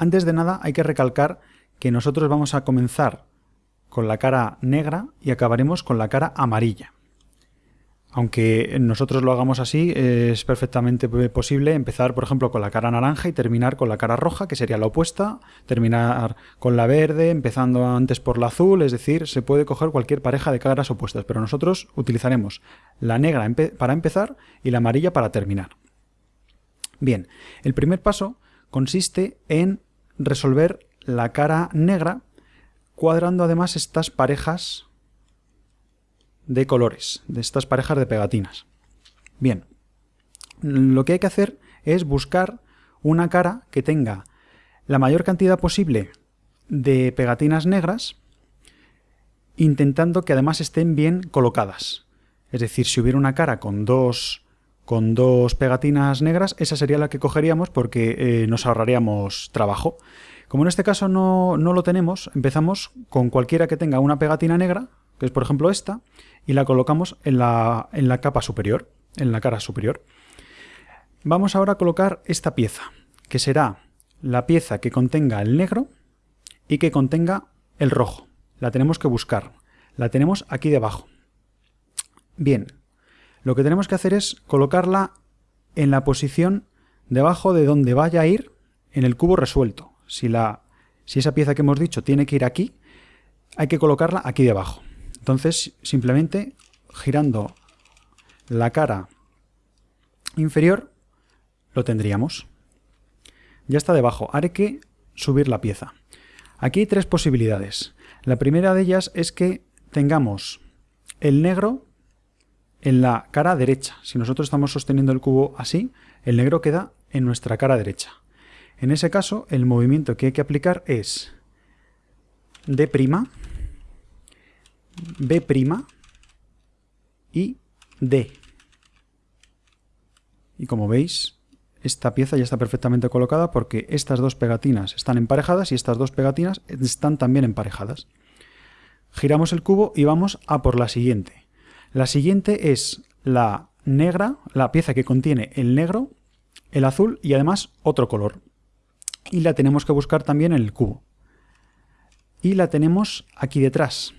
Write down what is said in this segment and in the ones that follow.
Antes de nada hay que recalcar que nosotros vamos a comenzar con la cara negra y acabaremos con la cara amarilla. Aunque nosotros lo hagamos así, es perfectamente posible empezar, por ejemplo, con la cara naranja y terminar con la cara roja, que sería la opuesta, terminar con la verde, empezando antes por la azul, es decir, se puede coger cualquier pareja de caras opuestas, pero nosotros utilizaremos la negra para empezar y la amarilla para terminar. Bien, el primer paso consiste en resolver la cara negra cuadrando además estas parejas de colores, de estas parejas de pegatinas. Bien, lo que hay que hacer es buscar una cara que tenga la mayor cantidad posible de pegatinas negras, intentando que además estén bien colocadas. Es decir, si hubiera una cara con dos, con dos pegatinas negras, esa sería la que cogeríamos porque eh, nos ahorraríamos trabajo. Como en este caso no, no lo tenemos, empezamos con cualquiera que tenga una pegatina negra, que es por ejemplo esta, y la colocamos en la, en la capa superior, en la cara superior. Vamos ahora a colocar esta pieza, que será la pieza que contenga el negro y que contenga el rojo. La tenemos que buscar. La tenemos aquí debajo. Bien, lo que tenemos que hacer es colocarla en la posición debajo de donde vaya a ir en el cubo resuelto. Si, la, si esa pieza que hemos dicho tiene que ir aquí, hay que colocarla aquí debajo. Entonces, simplemente girando la cara inferior, lo tendríamos. Ya está debajo. Haré que subir la pieza. Aquí hay tres posibilidades. La primera de ellas es que tengamos el negro en la cara derecha. Si nosotros estamos sosteniendo el cubo así, el negro queda en nuestra cara derecha. En ese caso, el movimiento que hay que aplicar es D', B' y D. Y como veis, esta pieza ya está perfectamente colocada porque estas dos pegatinas están emparejadas y estas dos pegatinas están también emparejadas. Giramos el cubo y vamos a por la siguiente. La siguiente es la negra, la pieza que contiene el negro, el azul y además otro color. Y la tenemos que buscar también en el cubo. Y la tenemos aquí detrás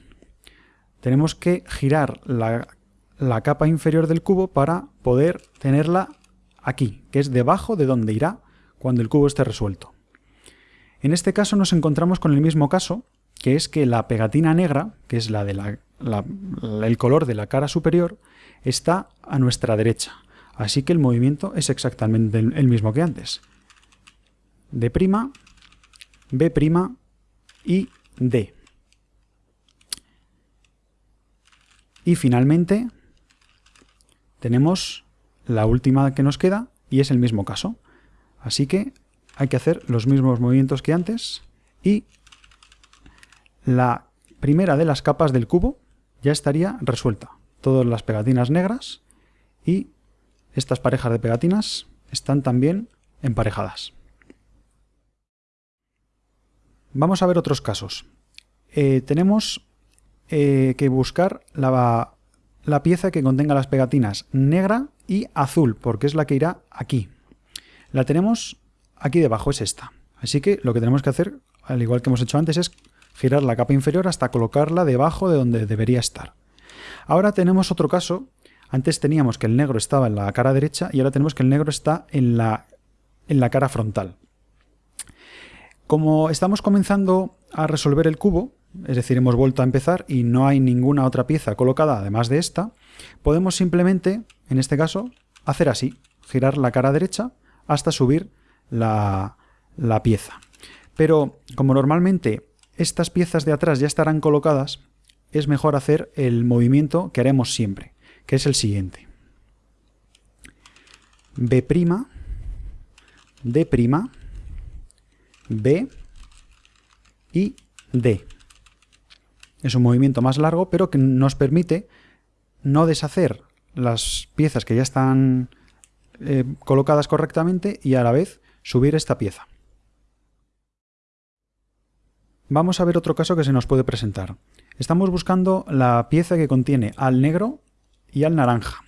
tenemos que girar la, capa inferior del cubo para poder tenerla aquí, que es debajo de donde irá cuando el cubo esté resuelto. En este caso nos encontramos con el mismo caso, que es que la pegatina negra, que es la de el color de la cara superior, está a nuestra derecha. Así que el movimiento es exactamente el mismo que antes. D', B' y D. Y finalmente tenemos la última que nos queda y es el mismo caso. Así que hay que hacer los mismos movimientos que antes y la primera de las capas del cubo ya estaría resuelta. Todas las pegatinas negras y estas parejas de pegatinas están también emparejadas. Vamos a ver otros casos. Eh, tenemos eh, que buscar la, la pieza que contenga las pegatinas negra y azul, porque es la que irá aquí. La tenemos aquí debajo, es esta. Así que lo que tenemos que hacer, al igual que hemos hecho antes, es girar la capa inferior hasta colocarla debajo de donde debería estar. Ahora tenemos otro caso. Antes teníamos que el negro estaba en la cara derecha y ahora tenemos que el negro está en la, en la cara frontal. Como estamos comenzando a resolver el cubo, es decir, hemos vuelto a empezar y no hay ninguna otra pieza colocada además de esta, podemos simplemente, en este caso, hacer así, girar la cara derecha hasta subir la, la pieza. Pero como normalmente estas piezas de atrás ya estarán colocadas, es mejor hacer el movimiento que haremos siempre, que es el siguiente. B', D', B y D. Es un movimiento más largo, pero que nos permite no deshacer las piezas que ya están eh, colocadas correctamente y a la vez subir esta pieza. Vamos a ver otro caso que se nos puede presentar. Estamos buscando la pieza que contiene al negro y al naranja.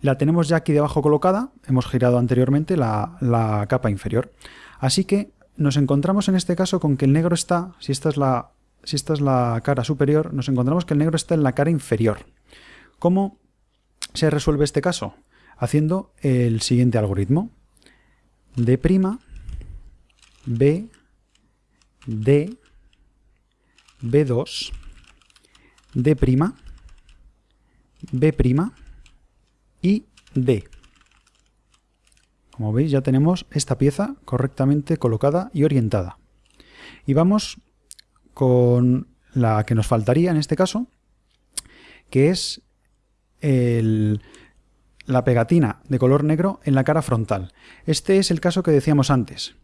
La tenemos ya aquí debajo colocada, hemos girado anteriormente la, la capa inferior. Así que nos encontramos en este caso con que el negro está, si esta es la, si esta es la cara superior, nos encontramos que el negro está en la cara inferior. ¿Cómo se resuelve este caso? Haciendo el siguiente algoritmo. D', B, D, B2, D', B' y D. Como veis ya tenemos esta pieza correctamente colocada y orientada. Y vamos con la que nos faltaría en este caso, que es la pegatina de color negro en la cara frontal. Este es el caso que decíamos antes.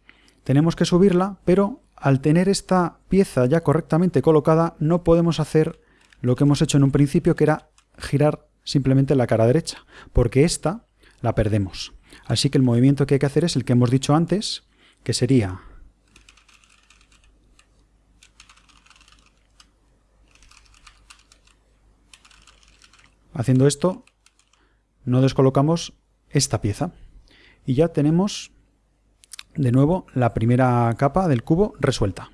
Tenemos que subirla, pero al tener esta pieza ya correctamente colocada, no podemos hacer lo que hemos hecho en un principio, que era girar simplemente la cara derecha, porque esta la perdemos. Así que el movimiento que hay que hacer es el que hemos dicho antes, que sería Haciendo esto, no descolocamos esta pieza. Y ya tenemos de nuevo la primera capa del cubo resuelta.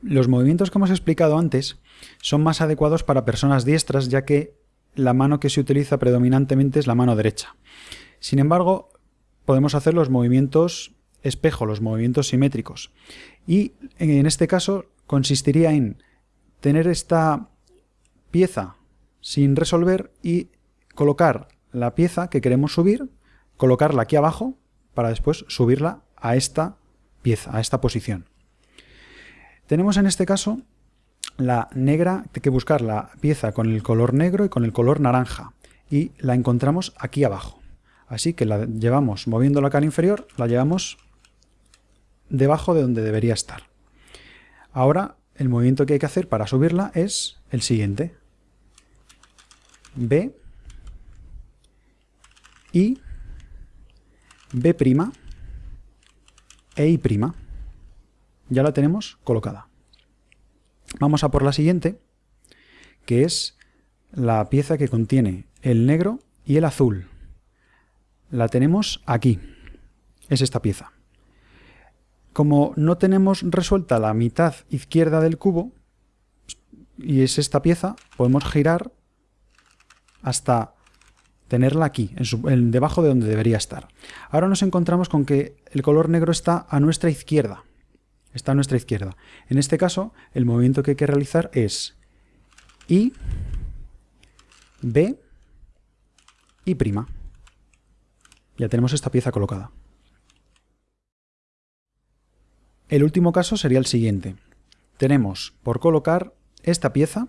Los movimientos que hemos explicado antes son más adecuados para personas diestras ya que la mano que se utiliza predominantemente es la mano derecha. Sin embargo, podemos hacer los movimientos espejo, los movimientos simétricos. Y en este caso consistiría en tener esta pieza sin resolver y colocar la pieza que queremos subir colocarla aquí abajo para después subirla a esta pieza, a esta posición. Tenemos en este caso la negra, hay que buscar la pieza con el color negro y con el color naranja y la encontramos aquí abajo. Así que la llevamos moviendo la cara inferior, la llevamos debajo de donde debería estar. Ahora el movimiento que hay que hacer para subirla es el siguiente. B y B' e I'. Ya la tenemos colocada. Vamos a por la siguiente, que es la pieza que contiene el negro y el azul. La tenemos aquí. Es esta pieza. Como no tenemos resuelta la mitad izquierda del cubo, y es esta pieza, podemos girar hasta tenerla aquí, en, debajo de donde debería estar. Ahora nos encontramos con que el color negro está a nuestra izquierda. Está a nuestra izquierda. En este caso, el movimiento que hay que realizar es I, B y prima. Ya tenemos esta pieza colocada. El último caso sería el siguiente. Tenemos por colocar esta pieza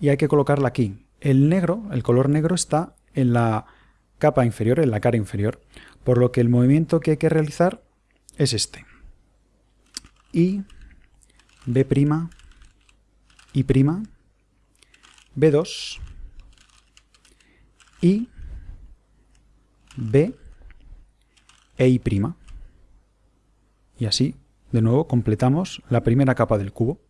y hay que colocarla aquí. El negro, el color negro está en la capa inferior, en la cara inferior, por lo que el movimiento que hay que realizar es este. I, B', I', B2, I, B e I'. Y así, de nuevo, completamos la primera capa del cubo.